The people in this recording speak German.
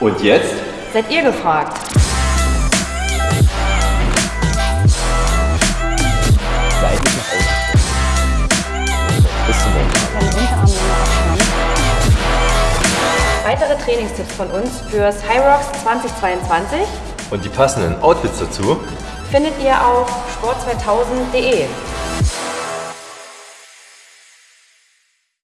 Und jetzt? Seid ihr gefragt. Seitliche Ausrichtung. Bis zum Weitere Trainingstipps von uns fürs High Rocks 2022 Und die passenden Outfits dazu findet ihr auf sport2000.de.